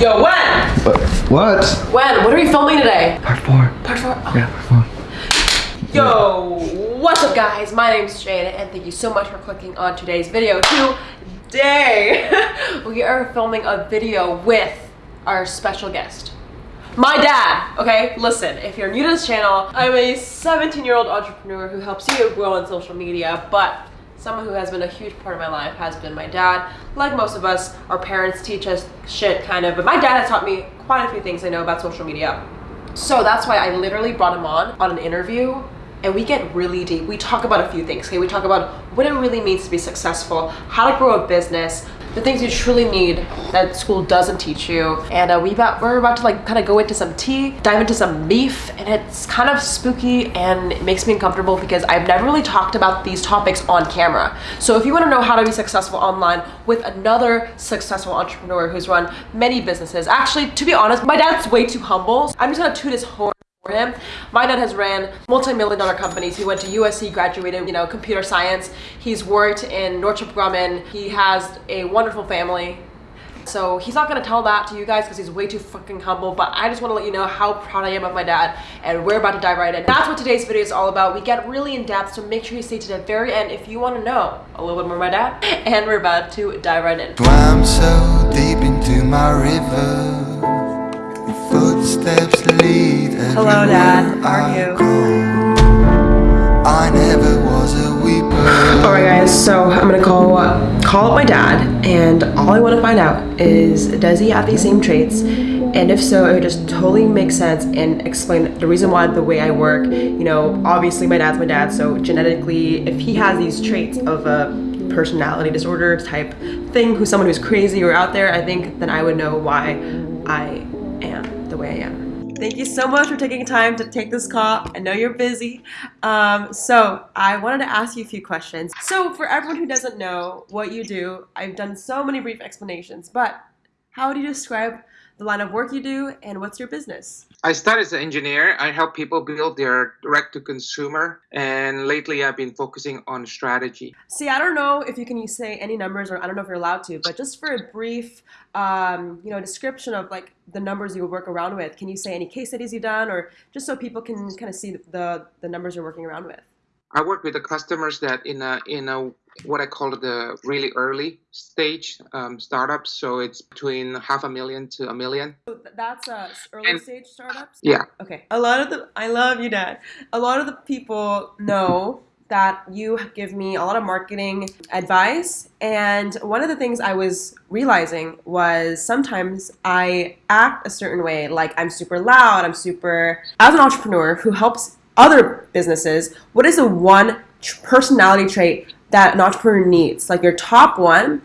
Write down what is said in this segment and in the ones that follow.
Yo, when? But what? When? What are we filming today? Part four. Part four. Oh. Yeah, part four. Yo, what's up guys? My name's Jade and thank you so much for clicking on today's video. Today, we are filming a video with our special guest. My dad, okay? Listen, if you're new to this channel, I'm a 17 year old entrepreneur who helps you grow on social media, but someone who has been a huge part of my life has been my dad. Like most of us, our parents teach us shit kind of, but my dad has taught me quite a few things I know about social media. So that's why I literally brought him on on an interview and we get really deep. We talk about a few things, okay? We talk about what it really means to be successful, how to grow a business, the things you truly need that school doesn't teach you. And uh, we about, we're about to like kind of go into some tea, dive into some beef, and it's kind of spooky and it makes me uncomfortable because I've never really talked about these topics on camera. So if you want to know how to be successful online with another successful entrepreneur who's run many businesses, actually, to be honest, my dad's way too humble. I'm just gonna toot his horn for him. My dad has ran multi-million dollar companies. He went to USC, graduated, you know, computer science. He's worked in Northrop Grumman. He has a wonderful family. So he's not gonna tell that to you guys because he's way too fucking humble, but I just wanna let you know how proud I am of my dad and we're about to dive right in. That's what today's video is all about. We get really in depth, so make sure you stay to the very end if you wanna know a little bit more about my dad. And we're about to dive right in. Swam so deep into my river. Hello, Dad. How are you? I never was a weeper. Alright guys, so I'm gonna call call up my dad and all I want to find out is does he have these same traits and if so it would just totally make sense and explain the reason why the way I work you know obviously my dad's my dad so genetically if he has these traits of a personality disorder type thing who's someone who's crazy or out there I think then I would know why I am the way I am. Thank you so much for taking time to take this call. I know you're busy. Um, so I wanted to ask you a few questions. So for everyone who doesn't know what you do, I've done so many brief explanations, but how would you describe the line of work you do and what's your business? I started as an engineer. I help people build their direct to consumer, and lately I've been focusing on strategy. See, I don't know if you can say any numbers or I don't know if you're allowed to, but just for a brief, um, you know, description of like the numbers you work around with, can you say any case studies you've done or just so people can kind of see the, the numbers you're working around with? I work with the customers that in a in a what I call the really early stage um, startups. So it's between half a million to a million. So that's uh, early And- stage startups. Yeah. Okay. A lot of the I love you, Dad. A lot of the people know that you give me a lot of marketing advice, and one of the things I was realizing was sometimes I act a certain way, like I'm super loud, I'm super. As an entrepreneur who helps other businesses, what is the one personality trait that an entrepreneur needs? Like your top one,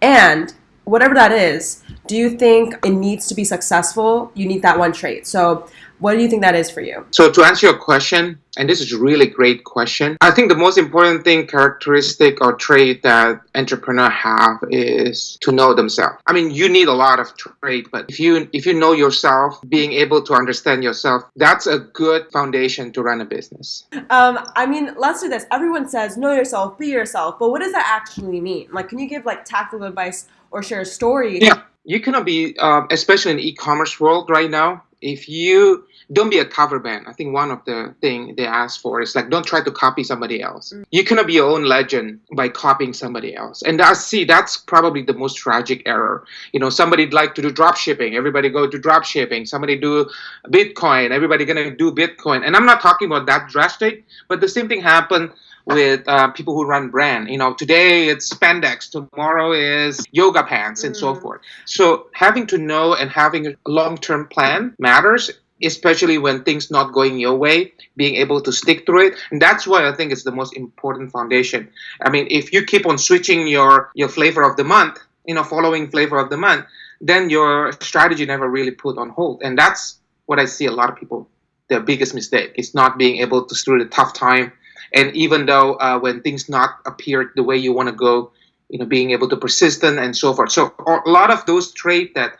and whatever that is, do you think it needs to be successful? You need that one trait. So, what do you think that is for you? So to answer your question, and this is a really great question, I think the most important thing, characteristic or trait that entrepreneur have is to know themselves. I mean, you need a lot of trait, but if you if you know yourself, being able to understand yourself, that's a good foundation to run a business. Um, I mean, let's do this. Everyone says know yourself, be yourself, but what does that actually mean? Like, can you give like tactical advice or share a story? Yeah. You cannot be, um, especially in e-commerce world right now. If you don't be a cover band, I think one of the thing they ask for is like don't try to copy somebody else. Mm. You cannot be your own legend by copying somebody else. And I see that's probably the most tragic error. You know, somebody like to do drop shipping, everybody go to drop shipping. Somebody do Bitcoin, everybody gonna do Bitcoin. And I'm not talking about that drastic, but the same thing happened with uh, people who run brand. You know, today it's spandex, tomorrow is yoga pants, and so Mm. forth. So having to know and having a long-term plan matters, especially when things not going your way. Being able to stick through it, and that's why I think it's the most important foundation. I mean, if you keep on switching your your flavor of the month, you know, following flavor of the month, then your strategy never really put on hold, and that's what I see a lot of people. Their biggest mistake is not being able to through the tough time and even though uh, when things not appear the way you want to go you know being able to persistent and so forth so a lot of those traits that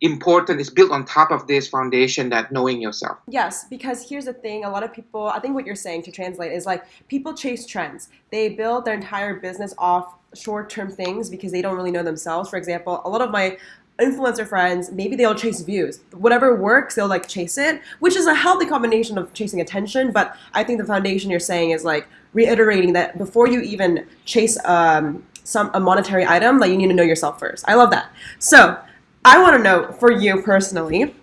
important is built on top of this foundation that knowing yourself Yes, because here's the thing a lot of people, I think what you're saying to translate is like people chase trends. They build their entire business off short term things because they don't really know themselves. For example, a lot of my influencer friends, maybe they'll chase views. Whatever works, they'll like chase it, which is a healthy combination of chasing attention. But I think the foundation you're saying is like reiterating that before you even chase um, some a monetary item, like you need to know yourself first. I love that. So I want to know for you personally,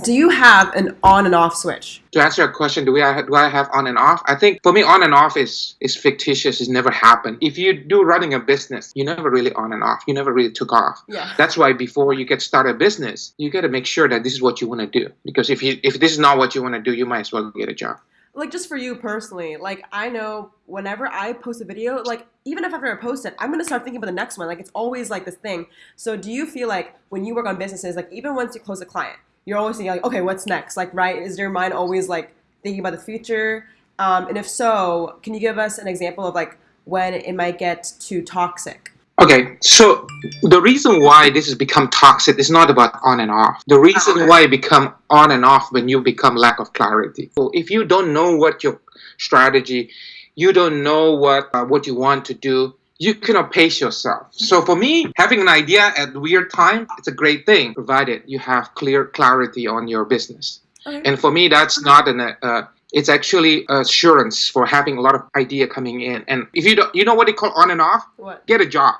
do you have an on and off switch? To answer your question, do we do I have on and off? I think for me, on and off is is fictitious. It's never happened. If you do running a business, you never really on and off. You never really took off. Yeah. That's why before you get started a business, you got to make sure that this is what you want to do. Because if you if this is not what you want to do, you might as well get a job. Like just for you personally, like I know whenever I post a video, like even if I've never posted, I'm gonna start thinking about the next one. Like it's always like this thing. So do you feel like when you work on businesses, like even once you close a client, you're always thinking like, okay, what's next? Like, right? Is your mind always like thinking about the future? Um, and if so, can you give us an example of like when it might get too toxic? Okay, so the reason why this has become toxic is not about on and off. The reason why it become on and off when you become lack of clarity. So if you don't know what your strategy, you don't know what uh, what you want to do, you cannot pace yourself. So for me, having an idea at weird time, it's a great thing, provided you have clear clarity on your business. Okay. And for me, that's not an uh, it's actually assurance for having a lot of idea coming in. And if you don't, you know what they call on and off? What? Get a job.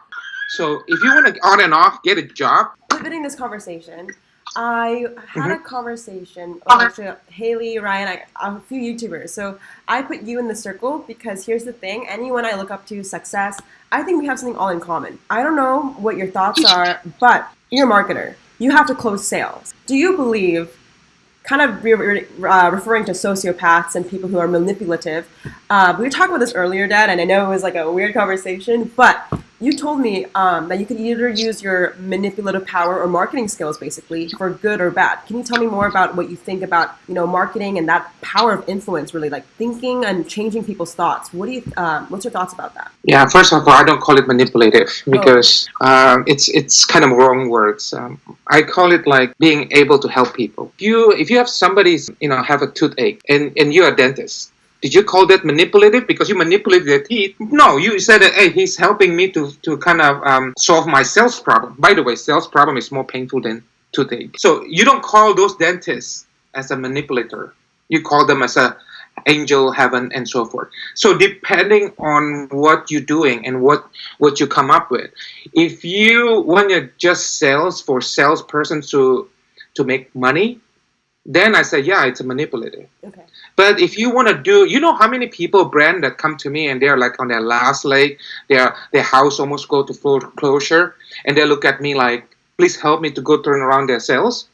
So if you want to on and off, get a job. pivoting this conversation, I had a conversation with actually Haley, Ryan, I, a few YouTubers. So I put you in the circle because here's the thing: anyone I look up to, success, I think we have something all in common. I don't know what your thoughts are, but you're a marketer. You have to close sales. Do you believe? Kind of re- re- uh, referring to sociopaths and people who are manipulative. Uh, we were talking about this earlier, Dad, and I know it was like a weird conversation, but you told me um, that you could either use your manipulative power or marketing skills, basically, for good or bad. Can you tell me more about what you think about, you know, marketing and that power of influence, really, like thinking and changing people's thoughts? What do you, um, what's your thoughts about that? Yeah, first of all, I don't call it manipulative because um, it's it's kind of wrong words. Um, I call it like being able to help people. If you if you have somebody's you know have a toothache and and you're a dentist, did you call that manipulative because you manipulated teeth? No, you said that hey, he's helping me to to kind of um, solve my sales problem. By the way, sales problem is more painful than toothache. So you don't call those dentists as a manipulator. You call them as a angel heaven and so forth so depending on what you're doing and what what you come up with if you want to just sales for salesperson to to make money then i say yeah it's a manipulative Okay. but if you want to do you know how many people brand that come to me and they're like on their last leg their their house almost go to foreclosure and they look at me like please help me to go turn around their sales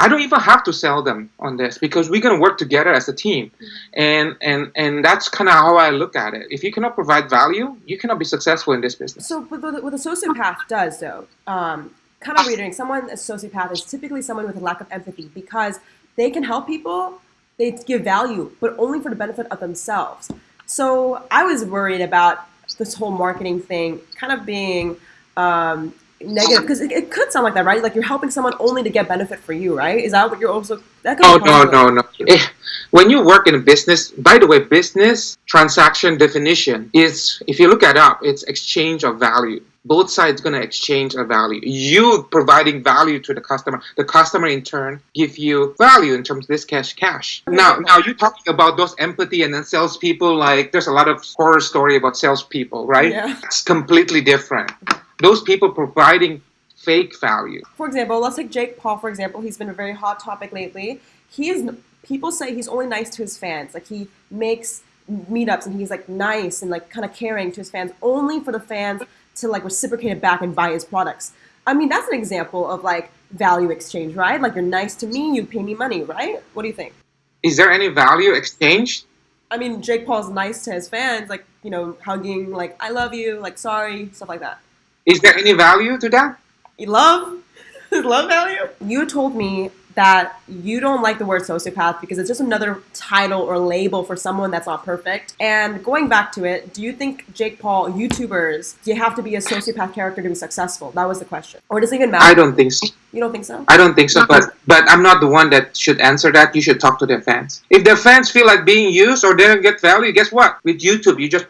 I don't even have to sell them on this because we're gonna work together as a team, and and and that's kind of how I look at it. If you cannot provide value, you cannot be successful in this business. So, but what what a sociopath does, though, um, kind of reading someone a sociopath is typically someone with a lack of empathy because they can help people, they give value, but only for the benefit of themselves. So, I was worried about this whole marketing thing kind of being um, negative because it, it could sound like that, right? Like you're helping someone only to get benefit for you, right? Is that what you're also? That could Oh no no no! Eh, When you work in a business, by the way, business transaction definition is if you look it up, it's exchange of value. Both sides gonna exchange a value. You providing value to the customer, the customer in turn give you value in terms of this cash cash. Now now you talking about those empathy and then salespeople. Like there's a lot of horror story about salespeople, right? Yeah. It's completely different. Those people providing fake value. for example, let's take Jake Paul for example. He's been a very hot topic lately. He is people say he's only nice to his fans. Like he makes meetups and he's like nice and like kind of caring to his fans only for the fans to like reciprocate it back and buy his products. I mean, that's an example of like value exchange, right? Like you're nice to me, you pay me money, right? What do you think? Is there any value exchange? I mean, Jake Paul's nice to his fans, like, you know, hugging, like, I love you, like, sorry, stuff like that. Is there any value to that? You love? love value? You told me that you don't like the word sociopath because it's just another title or label for someone that's not perfect. And going back to it, do you think Jake Paul, YouTubers, do you have to be a sociopath character to be successful? That was the question. Or does it even matter? I don't think so. You don't think so? I don't think so. But but I'm not the one that should answer that. You should talk to their fans. If their fans feel like being used or they don't get value, guess what? With YouTube, you just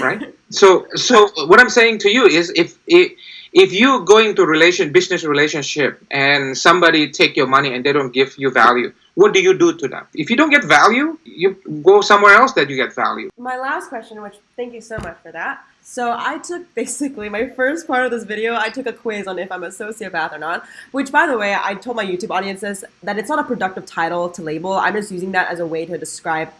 right. So so what I'm saying to you is if if if you go into relation business relationship and somebody take your money and they don't give you value what do you do to them if you don't get value you go somewhere else that you get value My last question, which thank you so much for that. So I took basically my first part of this video, I took a quiz on if I'm a sociopath or not, which by the way, I told my YouTube audiences that it's not a productive title to label. I'm just using that as a way to describe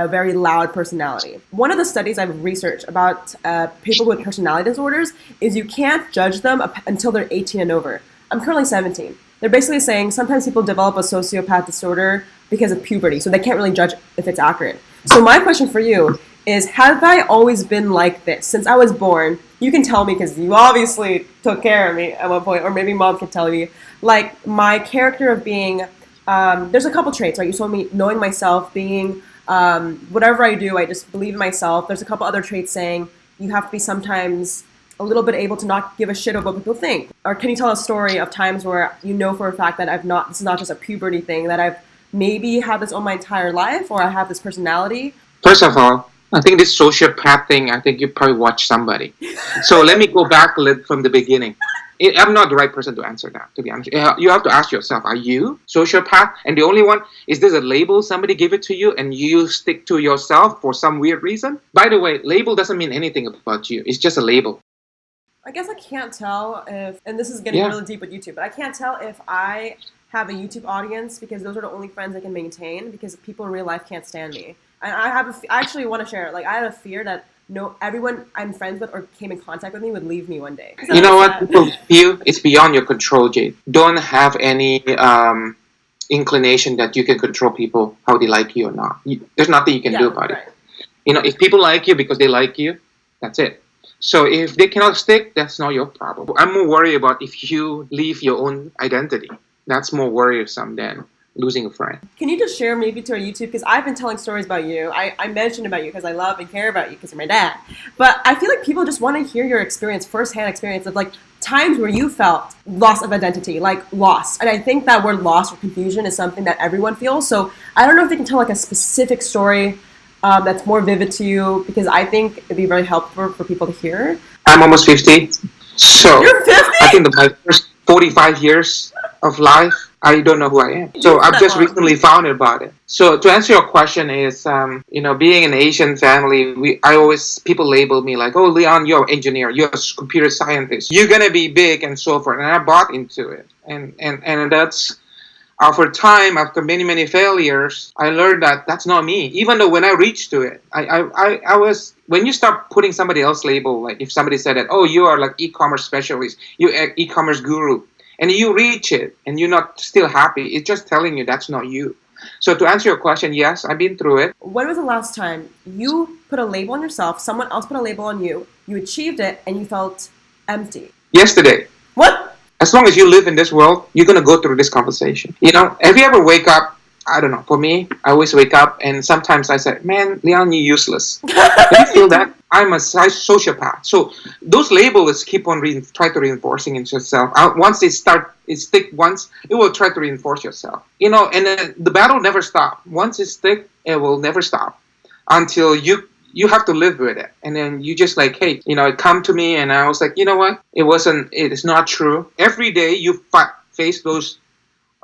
a very loud personality. One of the studies I've researched about uh, people with personality disorders is you can't judge them until they're 18 and over. I'm currently 17. They're basically saying sometimes people develop a sociopath disorder because of puberty, so they can't really judge if it's accurate. So my question for you is, have I always been like this since I was born? You can tell me because you obviously took care of me at one point, or maybe mom can tell me. Like my character of being, um, there's a couple traits, right? You told me knowing myself, being um, whatever I do, I just believe in myself. There's a couple other traits saying you have to be sometimes a little bit able to not give a shit about what people think. Or can you tell a story of times where you know for a fact that I've not, this is not just a puberty thing, that I've maybe had this all my entire life, or I have this personality? First of all, I think this sociopath thing, I think you probably watched somebody. So let me go back a little from the beginning. I- I'm not the right person to answer that, to be honest. You have to ask yourself, are you sociopath? And the only one, is this a label somebody give it to you and you stick to yourself for some weird reason? By the way, label doesn't mean anything about you. It's just a label. I guess I can't tell if, and this is getting Yeah. really deep with YouTube, but I can't tell if I have a YouTube audience because those are the only friends I can maintain because people in real life can't stand me. And I have, a f- I actually want to share it. Like I have a fear that no, everyone I'm friends with or came in contact with me would leave me one day. You know what? Sad. People feel it's beyond your control, Jade. Don't have any um, inclination that you can control people how they like you or not. You, there's nothing you can do Yeah, about it. You know, if people like you because they like you, that's it. So if they cannot stick, that's not your problem. I'm more worried about if you leave your own identity. That's more worrisome than losing a friend. Can you just share maybe to our YouTube? Because I've been telling stories about you. I, I mentioned about you because I love and care about you because you're my dad. But I feel like people just want to hear your experience, firsthand experience of like times where you felt loss of identity, like loss. And I think that word loss or confusion is something that everyone feels. So I don't know if they can tell like a specific story um, that's more vivid to you because I think it'd be very helpful for people to hear. I'm almost 50. So You're 50? I think that my first 45 years of life, I don't know who I am. So I've just recently found out about it. So to answer your question is, um, you know, being an Asian family, we I always people label me like, oh, Leon, you're an engineer, you're a computer scientist, you're gonna be big and so forth, and I bought into it, and and and that's. After time, after many many failures, I learned that that's not me. Even though when I reached to it, I I, I, was when you start putting somebody else label, like if somebody said that, oh, you are like e-commerce specialist, you e- e-commerce guru, and you reach it and you're not still happy, it's just telling you that's not you. So to answer your question, yes, I've been through it. When was the last time you put a label on yourself, someone else put a label on you, you achieved it, and you felt empty? Yesterday, What? as long as you live in this world, you're gonna go through this conversation. You know, have you ever wake up? I don't know. For me, I always wake up and sometimes I say, "Man, Leon, you're useless." Do you feel that? I'm a sociopath. So those labels keep on try to reinforcing into yourself. Uh, once they start, it stick once, it will try to reinforce yourself. You know, and then the battle never stop. Once it stick, it will never stop until you you have to live with it. And then you just like, hey, you know, it come to me, and I was like, you know what? It wasn't. It is not true. Every day you face those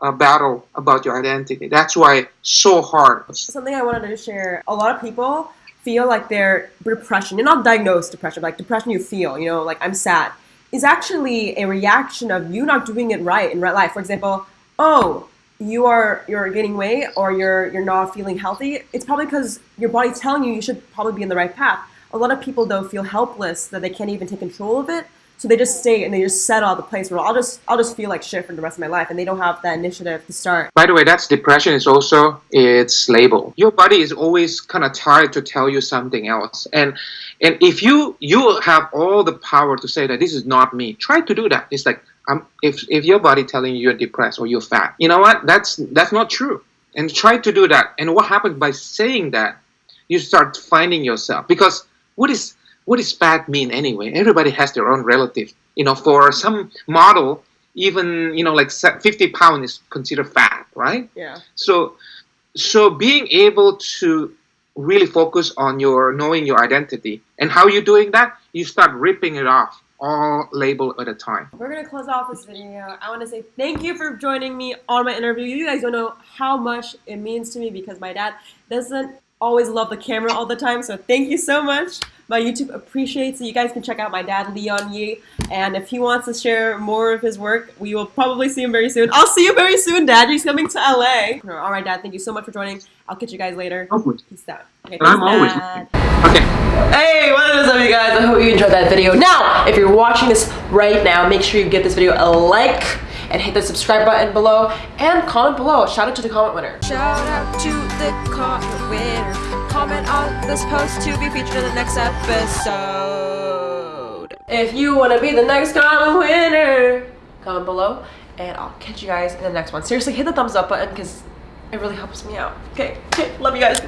uh, battle about your identity. That's why it's so hard. Something I wanted to share. A lot of people feel like their depression, you're not diagnosed depression, but like depression you feel, you know, like I'm sad, is actually a reaction of you not doing it right in real life. For example, oh, you are you're gaining weight or you're you're not feeling healthy. It's probably because your body's telling you you should probably be in the right path. A lot of people though feel helpless that they can't even take control of it. So they just stay and they just settle at the place where I'll just I'll just feel like shit for the rest of my life and they don't have that initiative to start. By the way, that's depression is also its label. Your body is always kind of tired to tell you something else. And and if you you have all the power to say that this is not me, try to do that. It's like um, if if your body telling you you're depressed or you're fat, you know what? That's that's not true. And try to do that. And what happens by saying that, you start finding yourself because what is what does fat mean anyway? Everybody has their own relative. You know, for some model, even you know, like 50 pound is considered fat, right? Yeah. So, so being able to really focus on your knowing your identity and how you're doing that, you start ripping it off all label at a time. We're gonna close off this video. I want to say thank you for joining me on my interview. You guys don't know how much it means to me because my dad doesn't always love the camera all the time. So thank you so much. My YouTube appreciates it. You guys can check out my dad, Leon Yi. And if he wants to share more of his work, we will probably see him very soon. I'll see you very soon, Dad. He's coming to LA. All right, Dad. Thank you so much for joining. I'll catch you guys later. Always. Peace out. Okay, I'm peace, always Dad. Okay. Hey, what is up you guys? I hope you enjoyed that video. Now, if you're watching this right now, make sure you give this video a like and hit the subscribe button below and comment below. Shout out to the comment winner. Shout out to the comment winner. Comment on this post to be featured in the next episode. If you want to be the next comment winner, comment below and I'll catch you guys in the next one. Seriously, hit the thumbs up button because it really helps me out. Okay, okay love you guys.